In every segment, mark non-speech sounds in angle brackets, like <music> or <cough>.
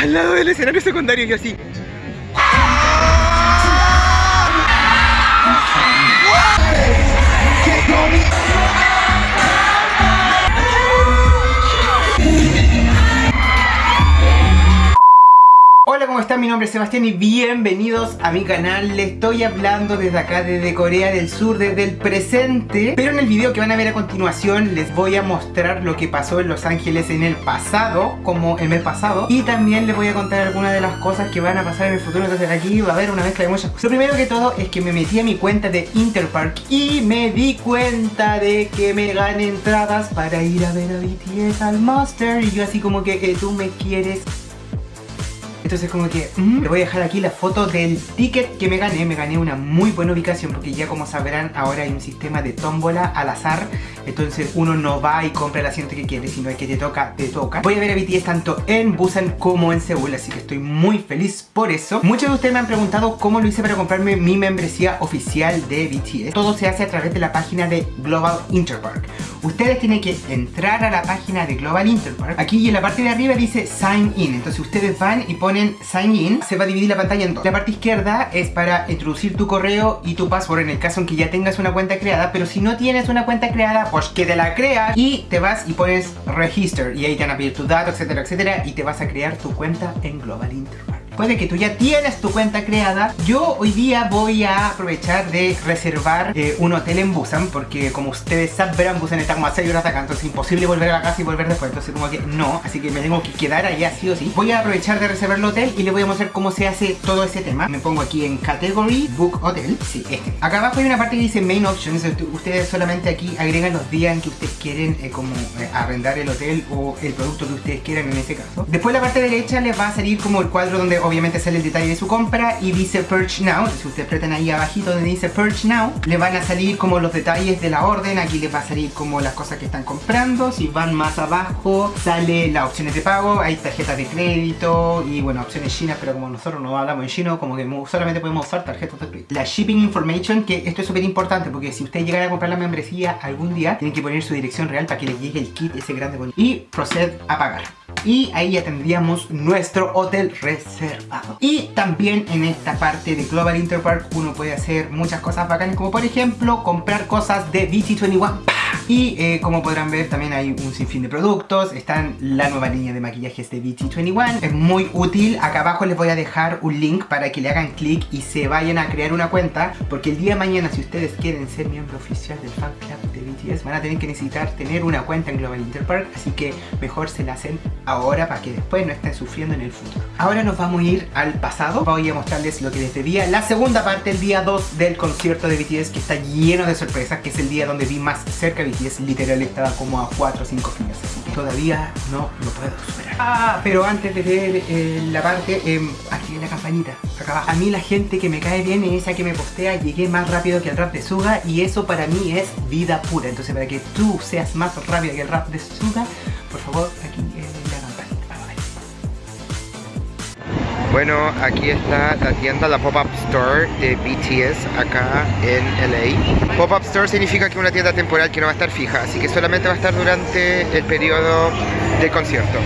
al lado del escenario secundario y así. ¿Cómo están? Mi nombre es Sebastián y bienvenidos a mi canal. Les estoy hablando desde acá, desde Corea del Sur, desde el presente. Pero en el video que van a ver a continuación les voy a mostrar lo que pasó en Los Ángeles en el pasado, como el mes pasado. Y también les voy a contar algunas de las cosas que van a pasar en el futuro. Entonces aquí va a haber una mezcla de muchas cosas. Lo primero que todo es que me metí a mi cuenta de Interpark y me di cuenta de que me gané entradas para ir a ver a BTS al Monster. Y yo así como que eh, tú me quieres entonces como que mm, le voy a dejar aquí la foto del ticket que me gané. Me gané una muy buena ubicación porque ya como sabrán ahora hay un sistema de tómbola al azar. Entonces uno no va y compra el asiento que quiere, sino el que te toca, te toca. Voy a ver a BTS tanto en Busan como en Seúl, así que estoy muy feliz por eso. Muchos de ustedes me han preguntado cómo lo hice para comprarme mi membresía oficial de BTS. Todo se hace a través de la página de Global Interpark. Ustedes tienen que entrar a la página de Global Interpark. Aquí en la parte de arriba dice Sign In. Entonces ustedes van y ponen Sign In, se va a dividir la pantalla en dos. La parte izquierda es para introducir tu correo y tu password en el caso en que ya tengas una cuenta creada, pero si no tienes una cuenta creada, pues que te la creas y te vas y pones Register y ahí te van a pedir tus datos, etcétera, etcétera y te vas a crear tu cuenta en Global Internet puede que tú ya tienes tu cuenta creada, yo hoy día voy a aprovechar de reservar eh, un hotel en Busan, porque como ustedes sabrán, Busan está como a 6 horas acá, entonces es imposible volver a la casa y volver después, entonces como que no, así que me tengo que quedar allá sí o sí. Voy a aprovechar de reservar el hotel y les voy a mostrar cómo se hace todo ese tema. Me pongo aquí en Category, Book Hotel, sí, este. Acá abajo hay una parte que dice Main Options, ustedes solamente aquí agregan los días en que ustedes quieren eh, como eh, arrendar el hotel o el producto que ustedes quieran en ese caso. Después la parte derecha les va a salir como el cuadro donde obviamente sale el detalle de su compra y dice Purge Now, si ustedes apretan ahí abajito donde dice Purge Now, le van a salir como los detalles de la orden, aquí les va a salir como las cosas que están comprando, si van más abajo sale las opciones de pago, hay tarjetas de crédito y bueno, opciones chinas, pero como nosotros no hablamos en chino, como que solamente podemos usar tarjetas de crédito. La Shipping Information, que esto es súper importante porque si ustedes llegan a comprar la membresía algún día, tienen que poner su dirección real para que les llegue el kit ese grande bonito y proced a pagar y ahí ya tendríamos nuestro hotel reservado y también en esta parte de Global Interpark uno puede hacer muchas cosas bacanas como por ejemplo comprar cosas de BT21 y eh, como podrán ver también hay un sinfín de productos, están la nueva línea de maquillajes de BT21, es muy útil, acá abajo les voy a dejar un link para que le hagan clic y se vayan a crear una cuenta, porque el día de mañana si ustedes quieren ser miembro oficial del fan club de BTS van a tener que necesitar tener una cuenta en Global Interpark, así que mejor se la hacen ahora para que después no estén sufriendo en el futuro. Ahora nos vamos a ir al pasado, voy a mostrarles lo que les debía, la segunda parte, el día 2 del concierto de BTS que está lleno de sorpresas, que es el día donde vi más cerca BTS, literal estaba como a 4 o 5 filas, así todavía no lo puedo superar. Ah, pero antes de ver eh, la parte, eh, aquí la campanita, acá abajo. A mí la gente que me cae bien es esa que me postea, llegué más rápido que el rap de Suga y eso para mí es vida pura, entonces para que tú seas más rápido que el rap de Suga, por favor, Bueno, aquí está la tienda, la Pop-Up Store de BTS acá en LA. Pop-Up Store significa que una tienda temporal que no va a estar fija, así que solamente va a estar durante el periodo del concierto.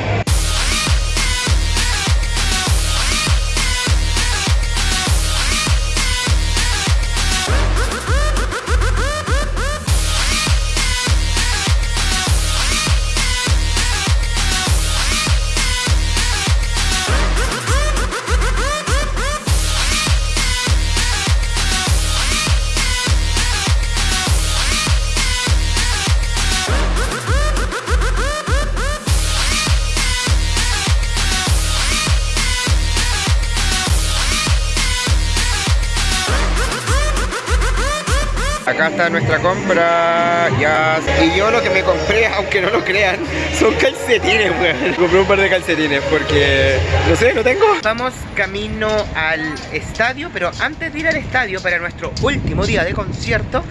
Acá está nuestra compra, ya. Y yo lo que me compré, <laughs> aunque no lo crean, son calcetines, weón. Compré un par de calcetines porque, no sé, no tengo. Vamos camino al estadio, pero antes de ir al estadio para nuestro último día de concierto,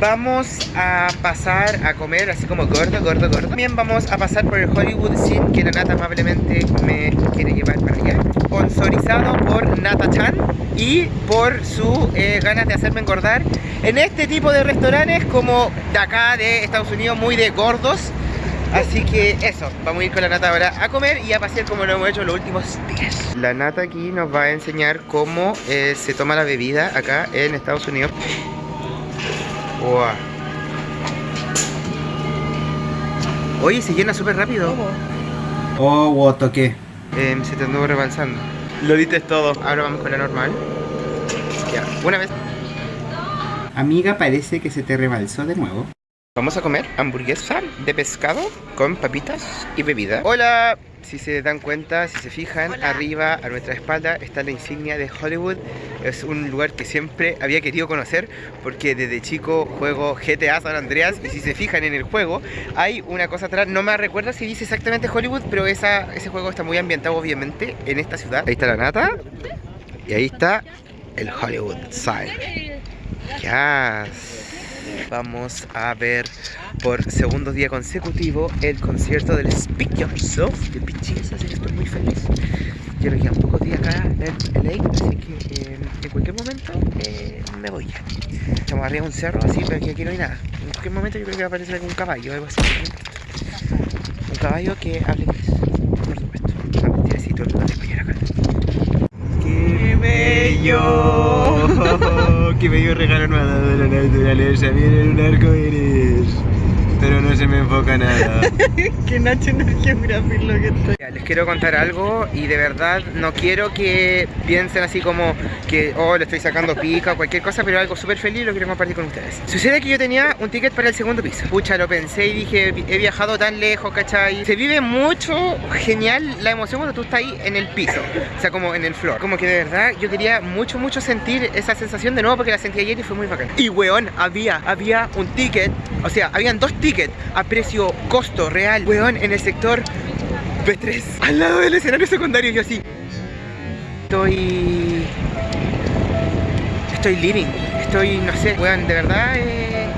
vamos a pasar a comer así como gordo, gordo, gordo. También vamos a pasar por el Hollywood Scene que Nata amablemente me quiere llevar para allá. Sponsorizado por Nata Chan y por su eh, ganas de hacerme engordar en este tipo de restaurantes como de acá de Estados Unidos, muy de gordos. Así que eso, vamos a ir con la nata ahora a comer y a pasear como lo hemos hecho los últimos días. La nata aquí nos va a enseñar cómo eh, se toma la bebida acá en Estados Unidos. Wow. Oye, se llena súper rápido. Oh, wow, toqué. Eh, se te anduvo rebalsando. Lo dices todo. Ahora vamos con la normal. Ya, una vez. Amiga, parece que se te rebalsó de nuevo. Vamos a comer hamburguesa de pescado con papitas y bebida. Hola, si se dan cuenta, si se fijan, arriba a nuestra espalda está la insignia de Hollywood. Es un lugar que siempre había querido conocer porque desde chico juego GTA San Andreas y si se fijan en el juego hay una cosa atrás, no me recuerdo si dice exactamente Hollywood, pero esa, ese juego está muy ambientado obviamente en esta ciudad. Ahí está la nata y ahí está el Hollywood sign. Ya vamos a ver por segundo día consecutivo el concierto del Speak Yourself de BTS, así que estoy muy feliz. Ya me quedan pocos días acá en LA, así que eh, en cualquier momento eh, me voy. Estamos arriba de un cerro, así, pero aquí, no hay nada. En cualquier momento yo creo que va a aparecer algún caballo o algo así. Un caballo que hable por supuesto. Ah, mentira, sí, todo el mundo acá. ¡Qué bello! Que me dio regalo nuevo de la naturaleza. Miren un arco iris. Pero no se me enfoca nada. <laughs> que Nacho es Geographic lo que estoy. Les quiero contar algo y de verdad no quiero que piensen así como que, oh, le estoy sacando pica o cualquier cosa, pero algo súper feliz lo quiero compartir con ustedes. Sucede que yo tenía un ticket para el segundo piso. Pucha, lo pensé y dije, he viajado tan lejos, ¿cachai? Se vive mucho, genial la emoción cuando tú estás ahí en el piso, o sea, como en el floor. Como que de verdad yo quería mucho, mucho sentir esa sensación de nuevo porque la sentí ayer y fue muy bacán. Y weón, había, había un ticket, o sea, habían dos tickets a precio costo real, weón, en el sector B3 al lado del escenario secundario yo así. Estoy estoy living estoy no sé weón de verdad eh... <sighs>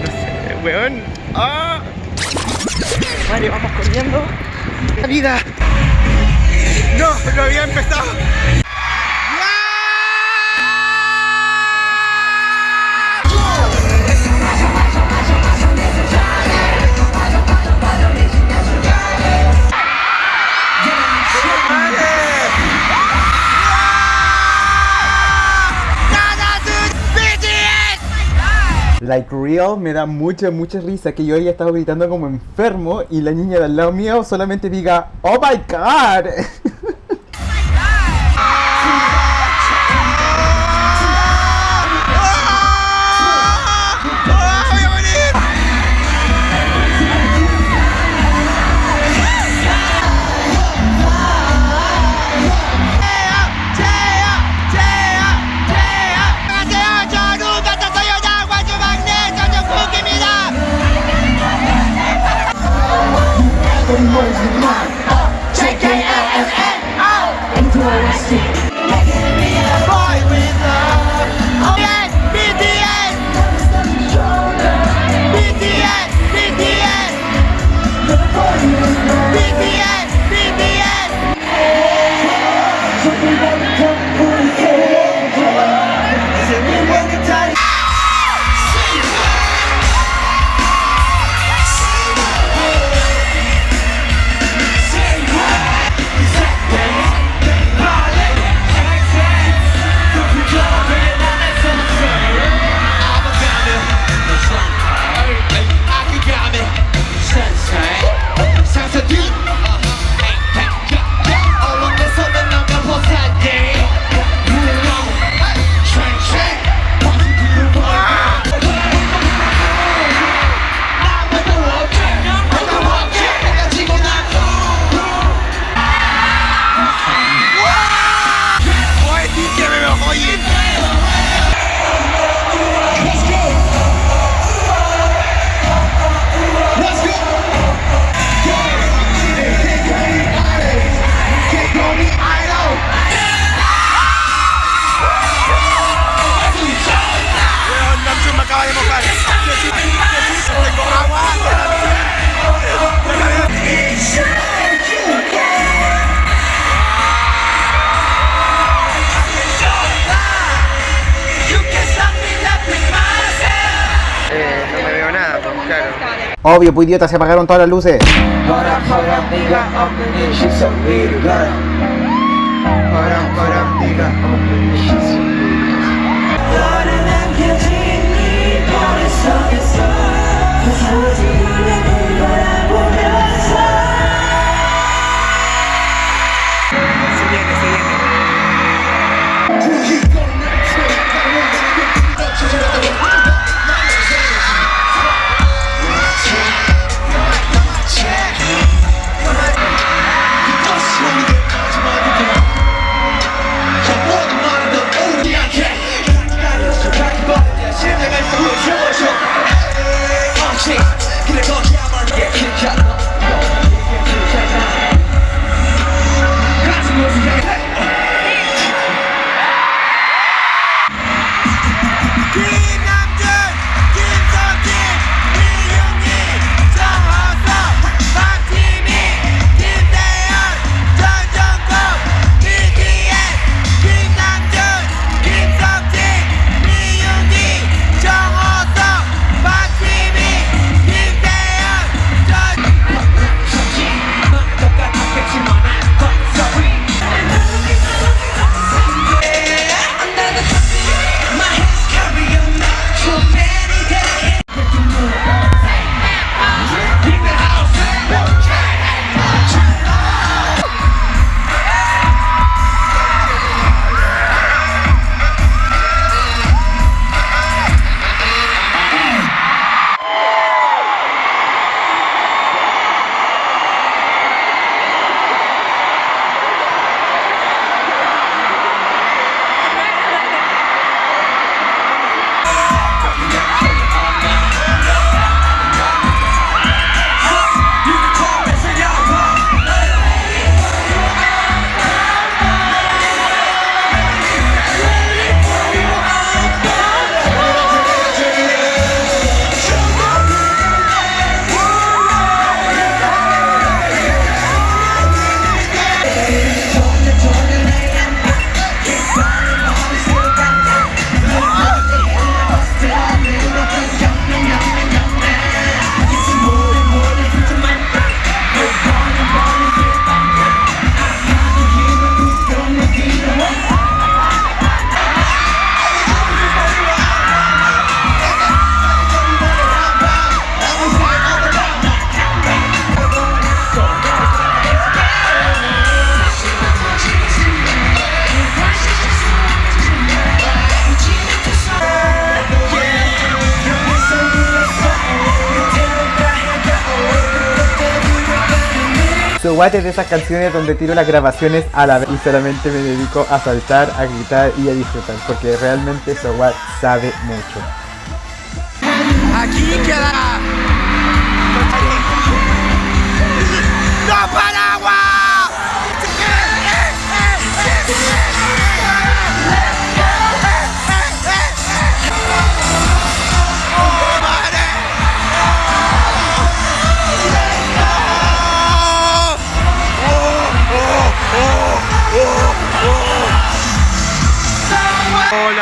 no sé weón ¡Ah! vale vamos corriendo. La vida. No no había empezado like real, me da mucha, mucha risa que yo haya estado gritando como enfermo y la niña del lado mío solamente diga, oh my god. <laughs> Obvio, pues idiota, se apagaron todas las luces. What es de esas canciones donde tiro las grabaciones a la vez y solamente me dedico a saltar, a gritar y a disfrutar, porque realmente So what sabe mucho. Aquí queda.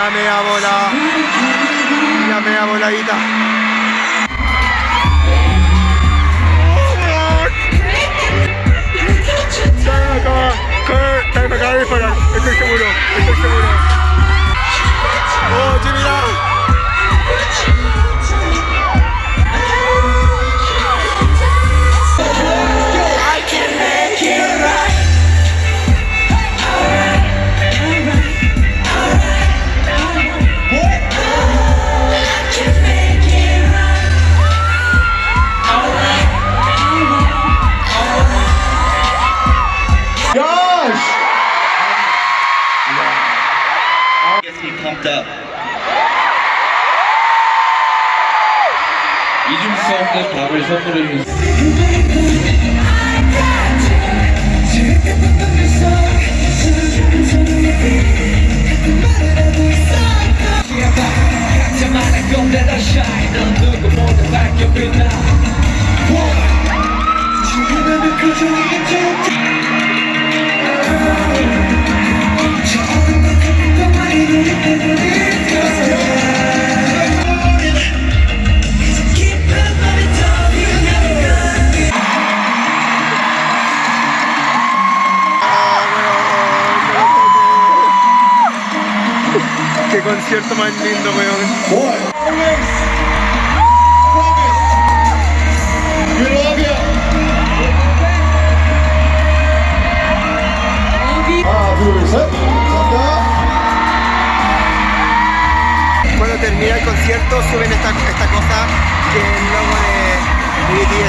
Hola, mea bola. La mea voladita. Estoy seguro, estoy seguro. 수 없는 밥을 선물해 주세요. 깊은 concierto más lindo, weón. Cuando termina el concierto suben esta, esta cosa que es el logo de BTS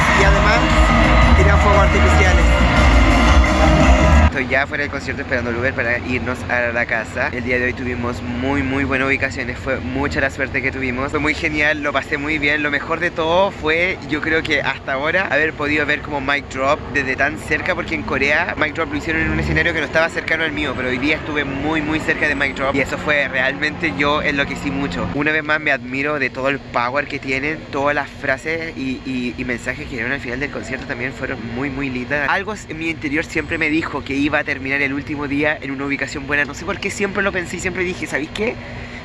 ya fuera del concierto esperando el Uber para irnos a la casa. El día de hoy tuvimos muy muy buenas ubicaciones, fue mucha la suerte que tuvimos. Fue muy genial, lo pasé muy bien. Lo mejor de todo fue, yo creo que hasta ahora, haber podido ver como Mic Drop desde tan cerca, porque en Corea Mic Drop lo hicieron en un escenario que no estaba cercano al mío, pero hoy día estuve muy muy cerca de Mic Drop y eso fue realmente yo enloquecí mucho. Una vez más me admiro de todo el power que tienen, todas las frases y, y- y mensajes que dieron al final del concierto también fueron muy muy lindas. Algo en mi interior siempre me dijo que iba a terminar el último día en una ubicación buena, no sé por qué siempre lo pensé y siempre dije, ¿sabéis qué?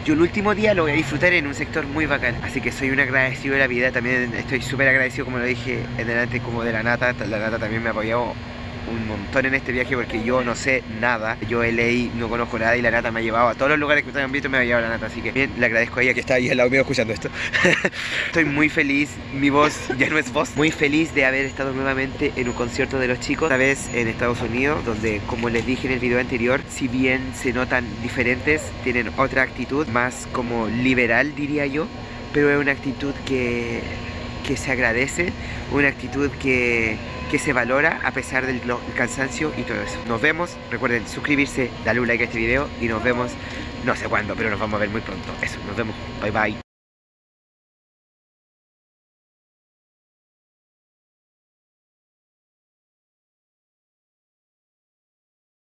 Yo el último día lo voy a disfrutar en un sector muy bacán. Así que soy un agradecido de la vida. También estoy súper agradecido, como lo dije en delante, como de la Nata. La Nata también me ha apoyado un montón en este viaje porque yo no sé nada. Yo LA no conozco nada y la Nata me ha llevado a todos los lugares que ustedes han visto me ha llevado la Nata. Así que bien, le agradezco a ella que está ahí al lado mío escuchando esto. <laughs> Estoy muy feliz. Mi voz ya no es voz. Muy feliz de haber estado nuevamente en un concierto de los chicos. Esta vez en Estados Unidos, donde como les dije en el video anterior, si bien se notan diferentes, tienen otra actitud más como liberal diría yo. Pero es una actitud que que se agradece, una actitud que, que se valora a pesar del cansancio y todo eso. Nos vemos, recuerden suscribirse, darle un like a este video y nos vemos no sé cuándo, pero nos vamos a ver muy pronto. Eso, nos vemos, bye bye.